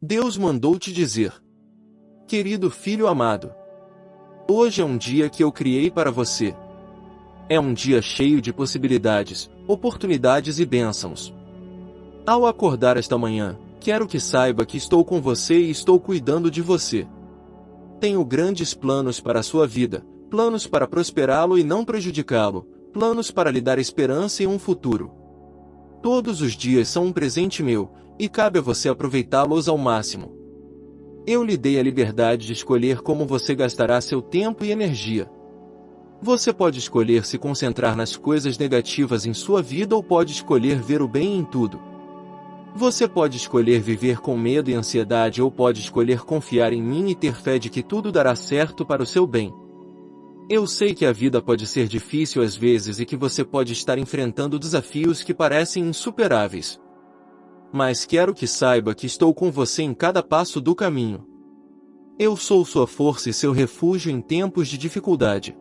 Deus mandou te dizer. Querido filho amado. Hoje é um dia que eu criei para você. É um dia cheio de possibilidades, oportunidades e bênçãos. Ao acordar esta manhã, quero que saiba que estou com você e estou cuidando de você. Tenho grandes planos para a sua vida, planos para prosperá-lo e não prejudicá-lo, planos para lhe dar esperança e um futuro. Todos os dias são um presente meu, e cabe a você aproveitá-los ao máximo. Eu lhe dei a liberdade de escolher como você gastará seu tempo e energia. Você pode escolher se concentrar nas coisas negativas em sua vida ou pode escolher ver o bem em tudo. Você pode escolher viver com medo e ansiedade ou pode escolher confiar em mim e ter fé de que tudo dará certo para o seu bem. Eu sei que a vida pode ser difícil às vezes e que você pode estar enfrentando desafios que parecem insuperáveis. Mas quero que saiba que estou com você em cada passo do caminho. Eu sou sua força e seu refúgio em tempos de dificuldade.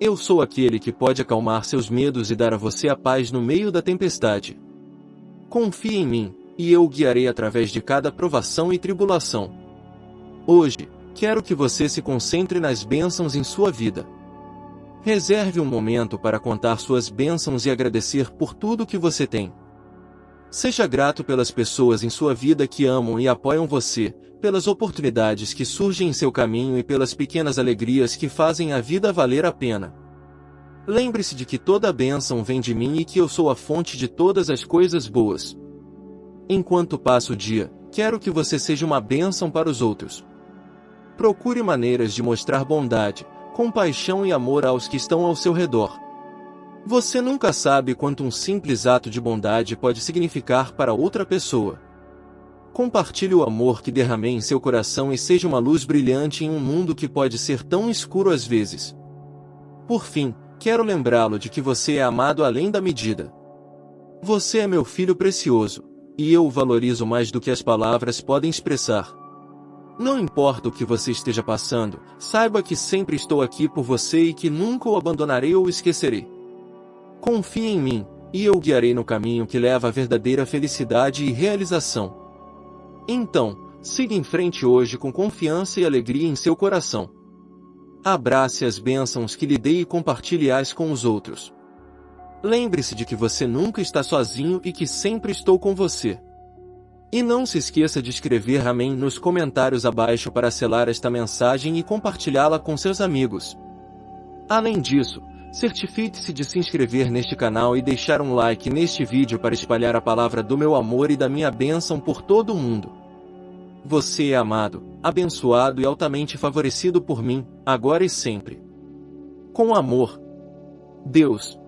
Eu sou aquele que pode acalmar seus medos e dar a você a paz no meio da tempestade. Confie em mim, e eu guiarei através de cada provação e tribulação. Hoje, quero que você se concentre nas bênçãos em sua vida. Reserve um momento para contar suas bênçãos e agradecer por tudo que você tem. Seja grato pelas pessoas em sua vida que amam e apoiam você, pelas oportunidades que surgem em seu caminho e pelas pequenas alegrias que fazem a vida valer a pena. Lembre-se de que toda bênção vem de mim e que eu sou a fonte de todas as coisas boas. Enquanto passa o dia, quero que você seja uma bênção para os outros. Procure maneiras de mostrar bondade, compaixão e amor aos que estão ao seu redor. Você nunca sabe quanto um simples ato de bondade pode significar para outra pessoa. Compartilhe o amor que derramei em seu coração e seja uma luz brilhante em um mundo que pode ser tão escuro às vezes. Por fim, quero lembrá-lo de que você é amado além da medida. Você é meu filho precioso, e eu o valorizo mais do que as palavras podem expressar. Não importa o que você esteja passando, saiba que sempre estou aqui por você e que nunca o abandonarei ou esquecerei. Confie em mim, e eu guiarei no caminho que leva à verdadeira felicidade e realização. Então, siga em frente hoje com confiança e alegria em seu coração. Abrace as bênçãos que lhe dei e compartilhe-as com os outros. Lembre-se de que você nunca está sozinho e que sempre estou com você. E não se esqueça de escrever Amém nos comentários abaixo para selar esta mensagem e compartilhá-la com seus amigos. Além disso, Certifique-se de se inscrever neste canal e deixar um like neste vídeo para espalhar a palavra do meu amor e da minha bênção por todo o mundo. Você é amado, abençoado e altamente favorecido por mim, agora e sempre. Com amor. Deus.